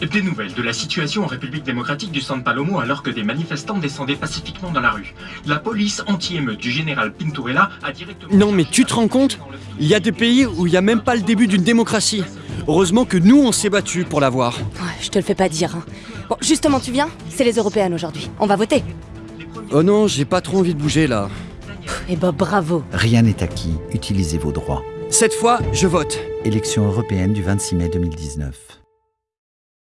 Des nouvelles de la situation en République démocratique du San Palomo alors que des manifestants descendaient pacifiquement dans la rue. La police anti-émeute du général Pinturella a directement... Non mais tu te rends compte? Il y a des pays où il n'y a même pas le début d'une démocratie. Heureusement que nous on s'est battus pour l'avoir. Je te le fais pas dire. Hein. Bon, justement, tu viens? C'est les européennes aujourd'hui. On va voter. Oh non, j'ai pas trop envie de bouger là. Eh ben bravo. Rien n'est acquis, utilisez vos droits. Cette fois, je vote. Élection européenne du 26 mai 2019.